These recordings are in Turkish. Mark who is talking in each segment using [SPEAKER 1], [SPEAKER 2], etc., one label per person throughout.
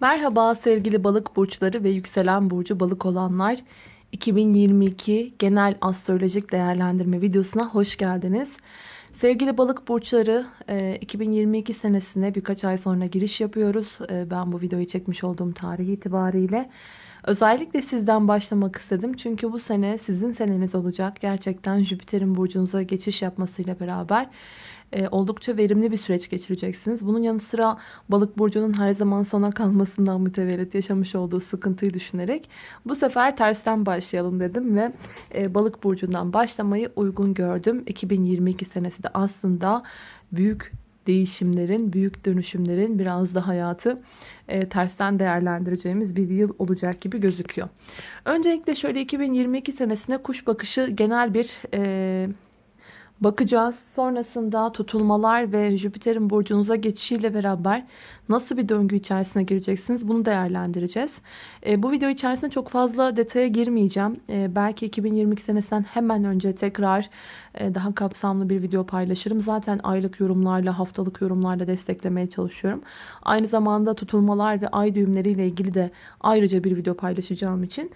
[SPEAKER 1] Merhaba sevgili balık burçları ve yükselen burcu balık olanlar. 2022 genel astrolojik değerlendirme videosuna hoş geldiniz. Sevgili balık burçları 2022 senesine birkaç ay sonra giriş yapıyoruz. E, ben bu videoyu çekmiş olduğum tarih itibariyle. Özellikle sizden başlamak istedim. Çünkü bu sene sizin seneniz olacak. Gerçekten Jüpiter'in burcunuza geçiş yapmasıyla beraber e, oldukça verimli bir süreç geçireceksiniz. Bunun yanı sıra balık burcunun her zaman sona kalmasından mütevellit yaşamış olduğu sıkıntıyı düşünerek bu sefer tersten başlayalım dedim ve e, balık burcundan başlamayı uygun gördüm. 2022 senesi de aslında büyük değişimlerin, büyük dönüşümlerin biraz da hayatı e, tersten değerlendireceğimiz bir yıl olacak gibi gözüküyor. Öncelikle şöyle 2022 senesine kuş bakışı genel bir e, bakacağız. Sonrasında tutulmalar ve Jüpiter'in burcunuza geçişiyle beraber nasıl bir döngü içerisine gireceksiniz bunu değerlendireceğiz. E, bu video içerisinde çok fazla detaya girmeyeceğim. E, belki 2022 senesinden hemen önce tekrar e, daha kapsamlı bir video paylaşırım. Zaten aylık yorumlarla, haftalık yorumlarla desteklemeye çalışıyorum. Aynı zamanda tutulmalar ve ay düğümleriyle ilgili de ayrıca bir video paylaşacağım için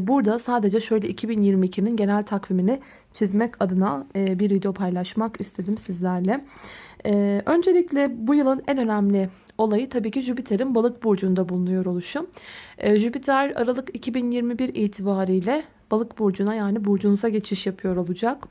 [SPEAKER 1] burada sadece şöyle 2022'nin genel takvimini çizmek adına e, bir video paylaşmak istedim sizlerle. Öncelikle bu yılın en önemli olayı tabii ki Jüpiter'in balık burcunda bulunuyor oluşum. Jüpiter Aralık 2021 itibariyle balık burcuna yani burcunuza geçiş yapıyor olacak.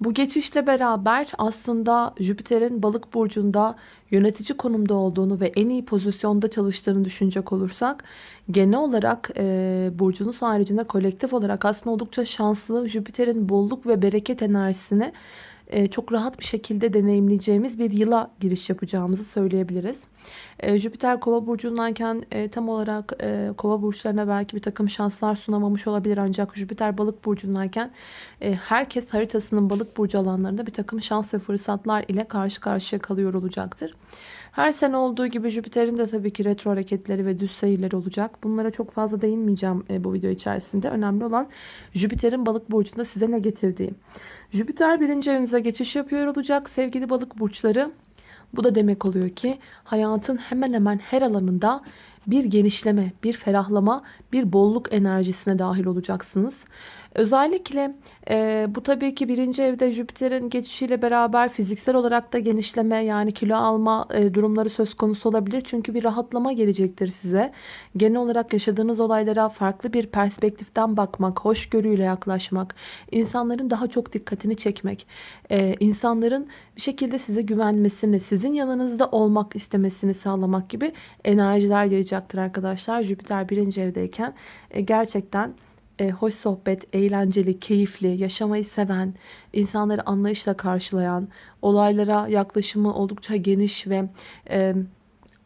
[SPEAKER 1] Bu geçişle beraber aslında Jüpiter'in balık burcunda yönetici konumda olduğunu ve en iyi pozisyonda çalıştığını düşünecek olursak genel olarak e, burcunuz haricinde kolektif olarak aslında oldukça şanslı Jüpiter'in bolluk ve bereket enerjisini çok rahat bir şekilde deneyimleyeceğimiz bir yıla giriş yapacağımızı söyleyebiliriz. E, Jüpiter kova burcundayken e, tam olarak kova burçlarına belki bir takım şanslar sunamamış olabilir ancak Jüpiter balık burcundayken herkes haritasının balık burcu alanlarında bir takım şans ve fırsatlar ile karşı karşıya kalıyor olacaktır. Her sene olduğu gibi Jüpiter'in de tabii ki retro hareketleri ve düz seyirleri olacak. Bunlara çok fazla değinmeyeceğim bu video içerisinde. Önemli olan Jüpiter'in balık burcunda size ne getirdiği. Jüpiter birinci evinize geçiş yapıyor olacak sevgili balık burçları. Bu da demek oluyor ki hayatın hemen hemen her alanında bir genişleme, bir ferahlama, bir bolluk enerjisine dahil olacaksınız. Özellikle e, bu tabii ki birinci evde Jüpiter'in geçişiyle beraber fiziksel olarak da genişleme yani kilo alma e, durumları söz konusu olabilir. Çünkü bir rahatlama gelecektir size. Genel olarak yaşadığınız olaylara farklı bir perspektiften bakmak, hoşgörüyle yaklaşmak, insanların daha çok dikkatini çekmek, e, insanların bir şekilde size güvenmesini, sizin yanınızda olmak istemesini sağlamak gibi enerjiler yayacaktır arkadaşlar. Jüpiter birinci evdeyken e, gerçekten e, hoş sohbet, eğlenceli, keyifli, yaşamayı seven, insanları anlayışla karşılayan, olaylara yaklaşımı oldukça geniş ve e,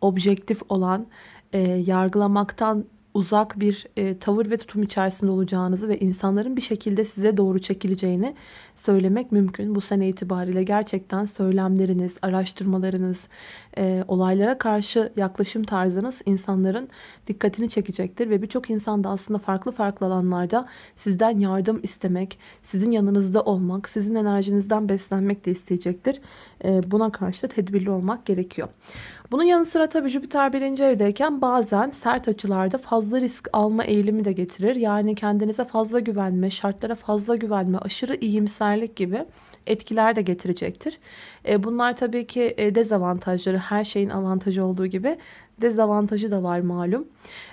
[SPEAKER 1] objektif olan, e, yargılamaktan uzak bir e, tavır ve tutum içerisinde olacağınızı ve insanların bir şekilde size doğru çekileceğini söylemek mümkün. Bu sene itibariyle gerçekten söylemleriniz, araştırmalarınız, e, olaylara karşı yaklaşım tarzınız insanların dikkatini çekecektir. Ve birçok insan da aslında farklı farklı alanlarda sizden yardım istemek, sizin yanınızda olmak, sizin enerjinizden beslenmek de isteyecektir. E, buna karşı da tedbirli olmak gerekiyor. Bunun yanı sıra tabii Jüpiter birinci evdeyken bazen sert açılarda fazla risk alma eğilimi de getirir. Yani kendinize fazla güvenme, şartlara fazla güvenme, aşırı iyimserlik gibi etkiler de getirecektir. E, bunlar tabii ki e, dezavantajları her şeyin avantajı olduğu gibi dezavantajı da var malum.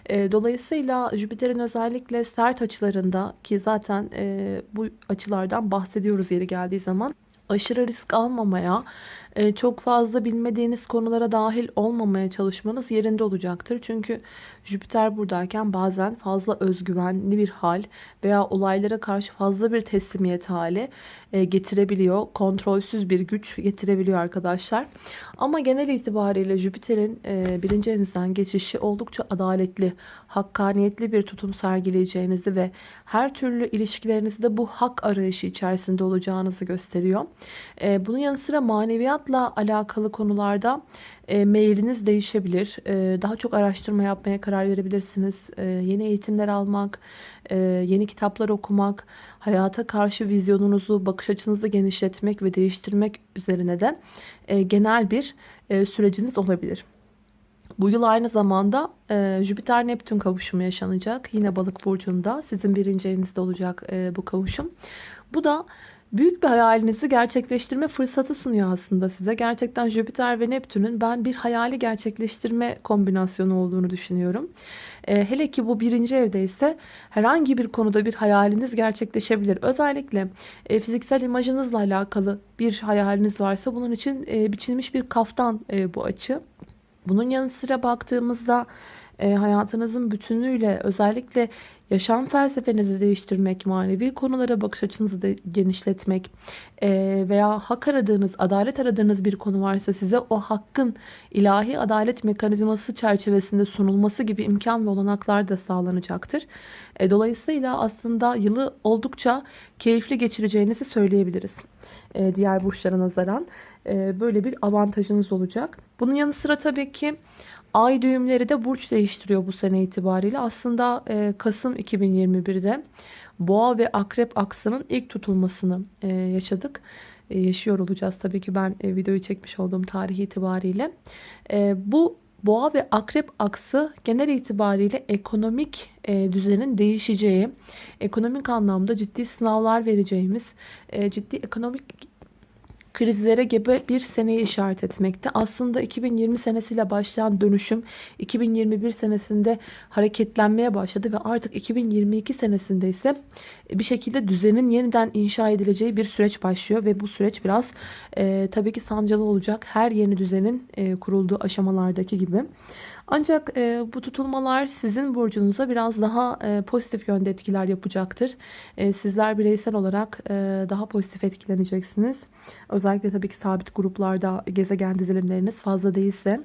[SPEAKER 1] E, dolayısıyla Jüpiter'in özellikle sert açılarında ki zaten bu açılardan bahsediyoruz yeri geldiği zaman aşırı risk almamaya, çok fazla bilmediğiniz konulara dahil olmamaya çalışmanız yerinde olacaktır. Çünkü Jüpiter buradayken bazen fazla özgüvenli bir hal veya olaylara karşı fazla bir teslimiyet hali e, getirebiliyor. Kontrolsüz bir güç getirebiliyor arkadaşlar. Ama genel itibariyle Jüpiter'in e, birinci evinizden geçişi oldukça adaletli, hakkaniyetli bir tutum sergileyeceğinizi ve her türlü ilişkilerinizde bu hak arayışı içerisinde olacağınızı gösteriyor. Bunun yanı sıra maneviyat Sanatla alakalı konularda e, mailiniz değişebilir. E, daha çok araştırma yapmaya karar verebilirsiniz. E, yeni eğitimler almak, e, yeni kitaplar okumak, hayata karşı vizyonunuzu, bakış açınızı genişletmek ve değiştirmek üzerine de e, genel bir e, süreciniz olabilir. Bu yıl aynı zamanda e, Jüpiter-Neptün kavuşumu yaşanacak. Yine balık burcunda sizin birinci evinizde olacak e, bu kavuşum. Bu da büyük bir hayalinizi gerçekleştirme fırsatı sunuyor aslında size. Gerçekten Jüpiter ve Neptün'ün ben bir hayali gerçekleştirme kombinasyonu olduğunu düşünüyorum. E, hele ki bu birinci evde ise herhangi bir konuda bir hayaliniz gerçekleşebilir. Özellikle e, fiziksel imajınızla alakalı bir hayaliniz varsa bunun için e, biçilmiş bir kaftan e, bu açı. Bunun yanı sıra baktığımızda e, hayatınızın bütünüyle özellikle yaşam felsefenizi değiştirmek, manevi konulara bakış açınızı da genişletmek e, veya hak aradığınız, adalet aradığınız bir konu varsa size o hakkın ilahi adalet mekanizması çerçevesinde sunulması gibi imkan ve olanaklar da sağlanacaktır. E, dolayısıyla aslında yılı oldukça keyifli geçireceğinizi söyleyebiliriz. E, diğer burçlara nazaran e, böyle bir avantajınız olacak. Bunun yanı sıra tabii ki Ay düğümleri de burç değiştiriyor bu sene itibariyle. Aslında e, Kasım 2021'de Boğa ve Akrep aksının ilk tutulmasını e, yaşadık. E, yaşıyor olacağız tabii ki ben e, videoyu çekmiş olduğum tarih itibariyle. E, bu Boğa ve Akrep aksı genel itibariyle ekonomik e, düzenin değişeceği, ekonomik anlamda ciddi sınavlar vereceğimiz, e, ciddi ekonomik krizlere gebe bir seneyi işaret etmekte. Aslında 2020 senesiyle başlayan dönüşüm 2021 senesinde hareketlenmeye başladı ve artık 2022 senesinde ise bir şekilde düzenin yeniden inşa edileceği bir süreç başlıyor ve bu süreç biraz e, tabii ki sancılı olacak. Her yeni düzenin e, kurulduğu aşamalardaki gibi. Ancak e, bu tutulmalar sizin burcunuza biraz daha e, pozitif yönde etkiler yapacaktır. E, sizler bireysel olarak e, daha pozitif etkileneceksiniz. Özellikle tabii ki sabit gruplarda gezegen dizilimleriniz fazla değilse.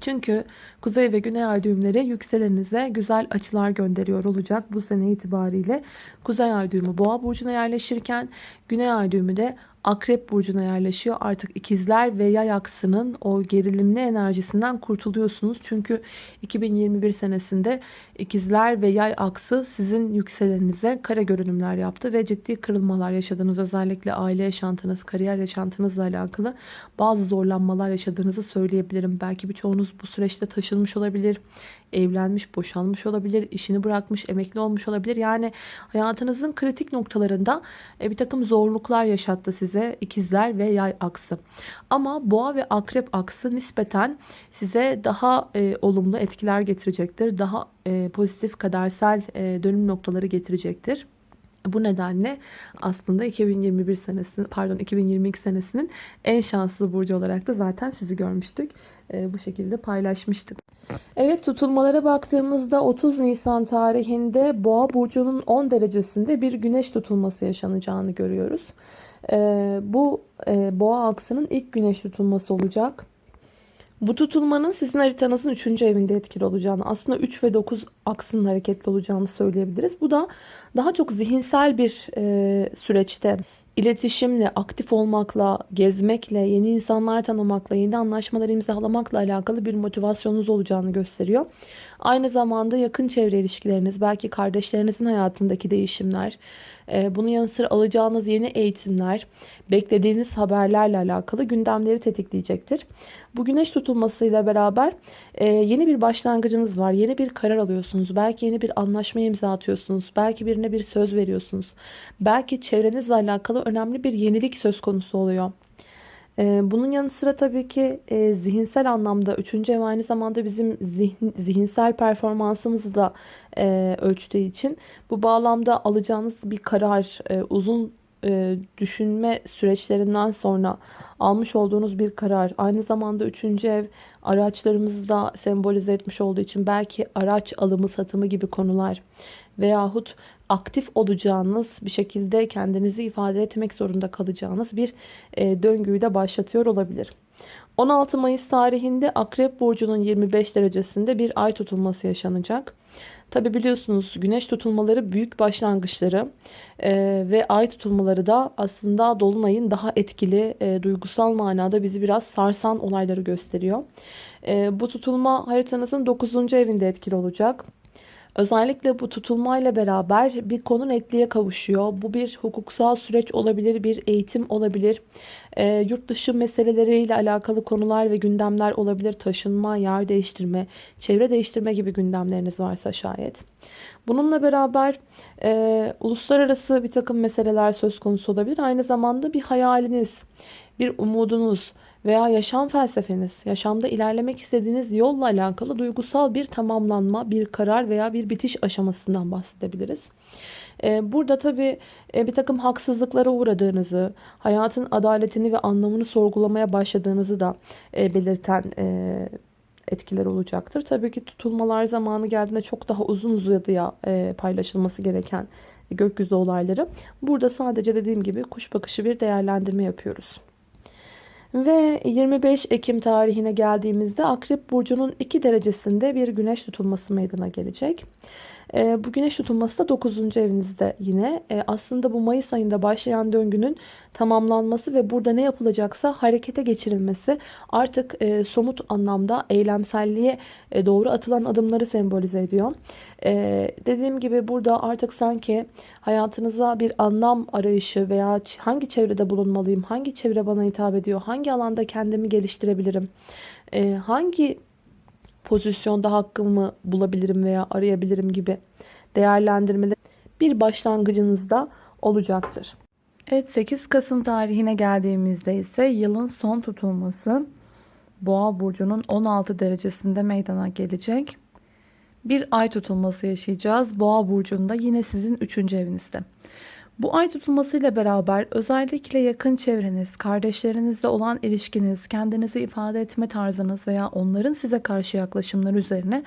[SPEAKER 1] Çünkü kuzey ve güney ay düğümleri yükselenize güzel açılar gönderiyor olacak bu sene itibariyle. Kuzey ay düğümü boğa burcuna yerleşirken güney ay düğümü de Akrep burcuna yerleşiyor. Artık ikizler ve yay aksının o gerilimli enerjisinden kurtuluyorsunuz. Çünkü 2021 senesinde ikizler ve yay aksı sizin yükseleninize kare görünümler yaptı ve ciddi kırılmalar yaşadınız. Özellikle aile yaşantınız, kariyer yaşantınızla alakalı bazı zorlanmalar yaşadığınızı söyleyebilirim. Belki birçoğunuz bu süreçte taşınmış olabilir evlenmiş, boşanmış olabilir, işini bırakmış, emekli olmuş olabilir. Yani hayatınızın kritik noktalarında e, bir takım zorluklar yaşattı size ikizler ve yay aksı. Ama boğa ve akrep aksı nispeten size daha e, olumlu etkiler getirecektir. Daha e, pozitif kadersel e, dönüm noktaları getirecektir. Bu nedenle aslında 2021 senesinin pardon 2022 senesinin en şanslı burcu olarak da zaten sizi görmüştük. E, bu şekilde paylaşmıştık. Evet tutulmalara baktığımızda 30 Nisan tarihinde Boğa burcunun 10 derecesinde bir güneş tutulması yaşanacağını görüyoruz. E, bu e, Boğa aksının ilk güneş tutulması olacak. Bu tutulmanın sizin haritanızın 3. evinde etkili olacağını, aslında 3 ve 9 aksının hareketli olacağını söyleyebiliriz. Bu da daha çok zihinsel bir e, süreçte iletişimle, aktif olmakla, gezmekle, yeni insanlar tanımakla, yeni anlaşmalar imzalamakla alakalı bir motivasyonunuz olacağını gösteriyor. Aynı zamanda yakın çevre ilişkileriniz, belki kardeşlerinizin hayatındaki değişimler, e, bunun yanı sıra alacağınız yeni eğitimler, beklediğiniz haberlerle alakalı gündemleri tetikleyecektir. Bu güneş tutulmasıyla beraber e, yeni bir başlangıcınız var. Yeni bir karar alıyorsunuz. Belki yeni bir anlaşma imza atıyorsunuz. Belki birine bir söz veriyorsunuz. Belki çevrenizle alakalı önemli bir yenilik söz konusu oluyor. Ee, bunun yanı sıra tabii ki e, zihinsel anlamda üçüncü ev aynı zamanda bizim zihin, zihinsel performansımızı da e, ölçtüğü için bu bağlamda alacağınız bir karar e, uzun düşünme süreçlerinden sonra almış olduğunuz bir karar aynı zamanda üçüncü ev araçlarımızı da sembolize etmiş olduğu için belki araç alımı satımı gibi konular veyahut aktif olacağınız bir şekilde kendinizi ifade etmek zorunda kalacağınız bir e, döngüyü de başlatıyor olabilir. 16 Mayıs tarihinde Akrep Burcu'nun 25 derecesinde bir ay tutulması yaşanacak. Tabi biliyorsunuz güneş tutulmaları büyük başlangıçları e, ve ay tutulmaları da aslında dolunayın daha etkili e, duygusal manada bizi biraz sarsan olayları gösteriyor. E, bu tutulma haritanızın 9. evinde etkili olacak. Özellikle bu tutulmayla beraber bir konu netliğe kavuşuyor. Bu bir hukuksal süreç olabilir, bir eğitim olabilir. E, yurt dışı meseleleriyle alakalı konular ve gündemler olabilir. Taşınma, yer değiştirme, çevre değiştirme gibi gündemleriniz varsa şayet. Bununla beraber e, uluslararası bir takım meseleler söz konusu olabilir. Aynı zamanda bir hayaliniz, bir umudunuz veya yaşam felsefeniz, yaşamda ilerlemek istediğiniz yolla alakalı duygusal bir tamamlanma, bir karar veya bir bitiş aşamasından bahsedebiliriz. Ee, burada tabii e, bir takım haksızlıklara uğradığınızı, hayatın adaletini ve anlamını sorgulamaya başladığınızı da e, belirten e, etkiler olacaktır. Tabii ki tutulmalar zamanı geldiğinde çok daha uzun uzadıya paylaşılması gereken gökyüzü olayları. Burada sadece dediğim gibi kuş bakışı bir değerlendirme yapıyoruz. Ve 25 Ekim tarihine geldiğimizde Akrep Burcu'nun 2 derecesinde bir güneş tutulması meydana gelecek. Ee, bu güneş tutulması da 9. evinizde yine. Ee, aslında bu Mayıs ayında başlayan döngünün tamamlanması ve burada ne yapılacaksa harekete geçirilmesi artık e, somut anlamda eylemselliğe e, doğru atılan adımları sembolize ediyor. Ee, dediğim gibi burada artık sanki hayatınıza bir anlam arayışı veya hangi çevrede bulunmalıyım, hangi çevre bana hitap ediyor, hangi alanda kendimi geliştirebilirim, hangi pozisyonda hakkımı bulabilirim veya arayabilirim gibi değerlendirmeler bir başlangıcınızda olacaktır. Evet 8 Kasım tarihine geldiğimizde ise yılın son tutulması Boğa burcunun 16 derecesinde meydana gelecek. Bir ay tutulması yaşayacağız. Boğa burcunda yine sizin 3. evinizde. Bu ay tutulmasıyla beraber özellikle yakın çevreniz, kardeşlerinizle olan ilişkiniz, kendinizi ifade etme tarzınız veya onların size karşı yaklaşımları üzerine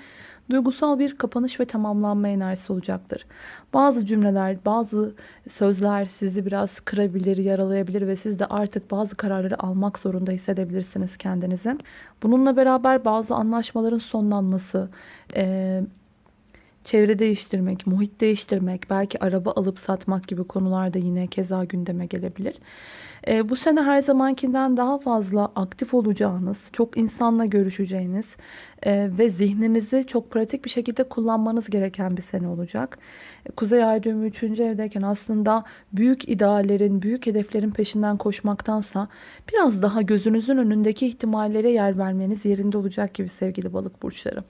[SPEAKER 1] duygusal bir kapanış ve tamamlanma enerjisi olacaktır. Bazı cümleler, bazı sözler sizi biraz kırabilir, yaralayabilir ve siz de artık bazı kararları almak zorunda hissedebilirsiniz kendinizi. Bununla beraber bazı anlaşmaların sonlanması, çevre değiştirmek, muhit değiştirmek, belki araba alıp satmak gibi konular da yine keza gündeme gelebilir. E, bu sene her zamankinden daha fazla aktif olacağınız, çok insanla görüşeceğiniz e, ve zihninizi çok pratik bir şekilde kullanmanız gereken bir sene olacak. Kuzey Ay düğümü 3. evdeyken aslında büyük ideallerin, büyük hedeflerin peşinden koşmaktansa biraz daha gözünüzün önündeki ihtimallere yer vermeniz yerinde olacak gibi sevgili balık burçları.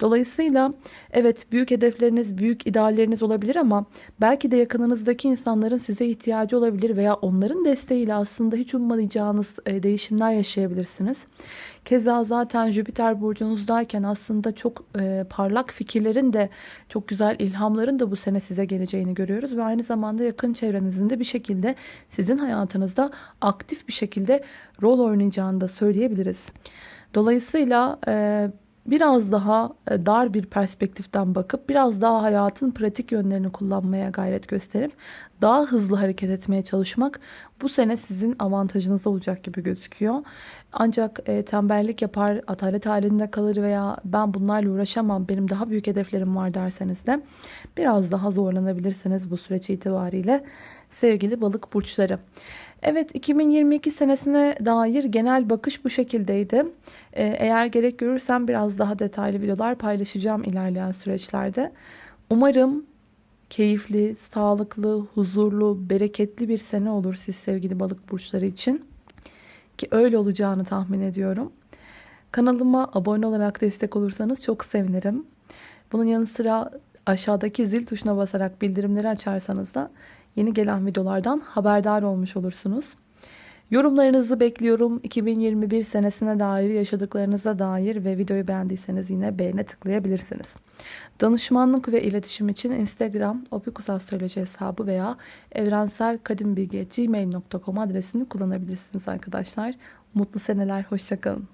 [SPEAKER 1] Dolayısıyla evet büyük hedefleriniz, büyük idealleriniz olabilir ama belki de yakınınızdaki insanların size ihtiyacı olabilir veya onların desteğiyle aslında hiç ummayacağınız e, değişimler yaşayabilirsiniz. Keza zaten Jüpiter burcunuzdayken aslında çok e, parlak fikirlerin de çok güzel ilhamların da bu sene size geleceğini görüyoruz. Ve aynı zamanda yakın çevrenizin de bir şekilde sizin hayatınızda aktif bir şekilde rol oynayacağını da söyleyebiliriz. Dolayısıyla e, biraz daha e, dar bir perspektiften bakıp biraz daha hayatın pratik yönlerini kullanmaya gayret gösterip daha hızlı hareket etmeye çalışmak bu sene sizin avantajınız olacak gibi gözüküyor. Ancak e, tembellik yapar, atalet halinde kalır veya ben bunlarla uğraşamam, benim daha büyük hedeflerim var derseniz de biraz daha zorlanabilirsiniz bu süreç itibariyle sevgili balık burçları. Evet 2022 senesine dair genel bakış bu şekildeydi. Ee, eğer gerek görürsem biraz daha detaylı videolar paylaşacağım ilerleyen süreçlerde. Umarım keyifli, sağlıklı, huzurlu, bereketli bir sene olur siz sevgili balık burçları için. Ki öyle olacağını tahmin ediyorum. Kanalıma abone olarak destek olursanız çok sevinirim. Bunun yanı sıra aşağıdaki zil tuşuna basarak bildirimleri açarsanız da yeni gelen videolardan haberdar olmuş olursunuz. Yorumlarınızı bekliyorum. 2021 senesine dair, yaşadıklarınıza dair ve videoyu beğendiyseniz yine beğene tıklayabilirsiniz. Danışmanlık ve iletişim için Instagram opikusastroloji hesabı veya evrenselkadimbilgi.gmail.com adresini kullanabilirsiniz arkadaşlar. Mutlu seneler, hoşçakalın.